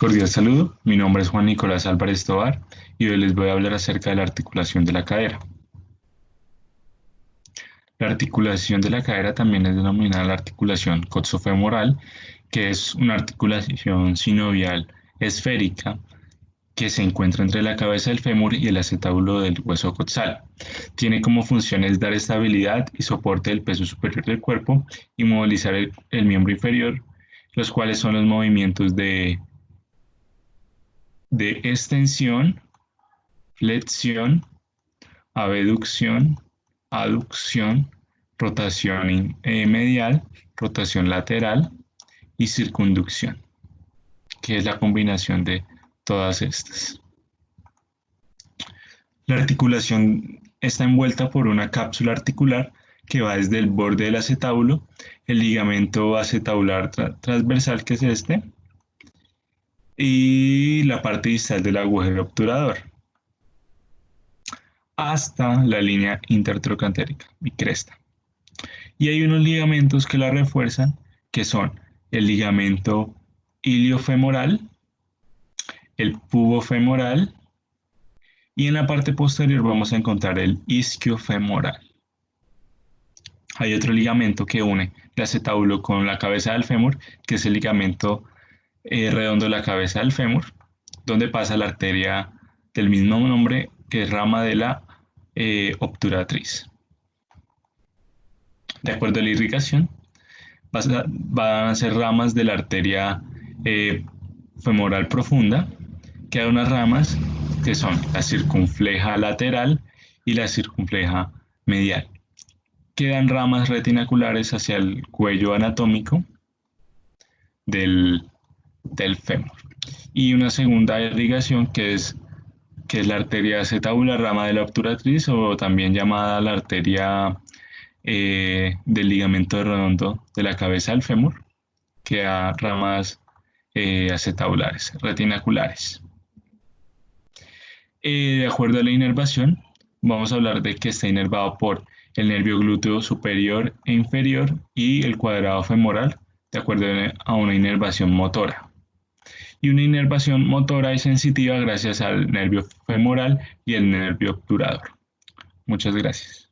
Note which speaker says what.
Speaker 1: Cordial saludo, mi nombre es Juan Nicolás Álvarez Tobar y hoy les voy a hablar acerca de la articulación de la cadera. La articulación de la cadera también es denominada la articulación coxofemoral, que es una articulación sinovial esférica que se encuentra entre la cabeza del fémur y el acetábulo del hueso coxal. Tiene como funciones dar estabilidad y soporte del peso superior del cuerpo y movilizar el, el miembro inferior, los cuales son los movimientos de, de extensión, flexión, abducción, aducción, rotación eh, medial, rotación lateral y circunducción, que es la combinación de todas estas. La articulación está envuelta por una cápsula articular que va desde el borde del acetábulo, el ligamento acetabular transversal que es este, y la parte distal del agujero obturador, hasta la línea intertrocantérica y cresta. Y hay unos ligamentos que la refuerzan, que son el ligamento iliofemoral, el pubofemoral y en la parte posterior vamos a encontrar el isquiofemoral. Hay otro ligamento que une el acetábulo con la cabeza del fémur, que es el ligamento eh, redondo la cabeza del fémur, donde pasa la arteria del mismo nombre, que es rama de la eh, obturatriz. De acuerdo a la irrigación, van a ser ramas de la arteria eh, femoral profunda, que hay unas ramas que son la circunfleja lateral y la circunfleja medial. Quedan ramas retinaculares hacia el cuello anatómico del, del fémur. Y una segunda irrigación que es, que es la arteria acetabular, rama de la obturatriz o también llamada la arteria eh, del ligamento redondo de la cabeza del fémur, que da ramas eh, acetabulares, retinaculares. Eh, de acuerdo a la inervación, vamos a hablar de que está inervado por el nervio glúteo superior e inferior y el cuadrado femoral, de acuerdo a una inervación motora. Y una inervación motora y sensitiva gracias al nervio femoral y el nervio obturador. Muchas gracias.